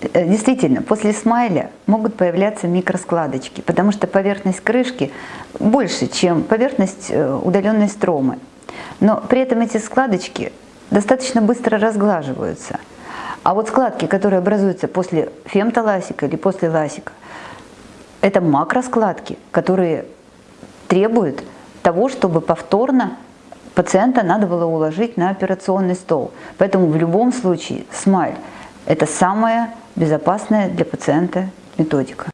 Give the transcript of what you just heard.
Э, Действительно, после смайля могут появляться микроскладочки, потому что поверхность крышки больше, чем поверхность э, удаленной стромы. Но при этом эти складочки достаточно быстро разглаживаются. А вот складки, которые образуются после фемтоласика или после ласика, это макроскладки, которые требуют того, чтобы повторно пациента надо было уложить на операционный стол. Поэтому в любом случае смайль – это самая безопасная для пациента методика.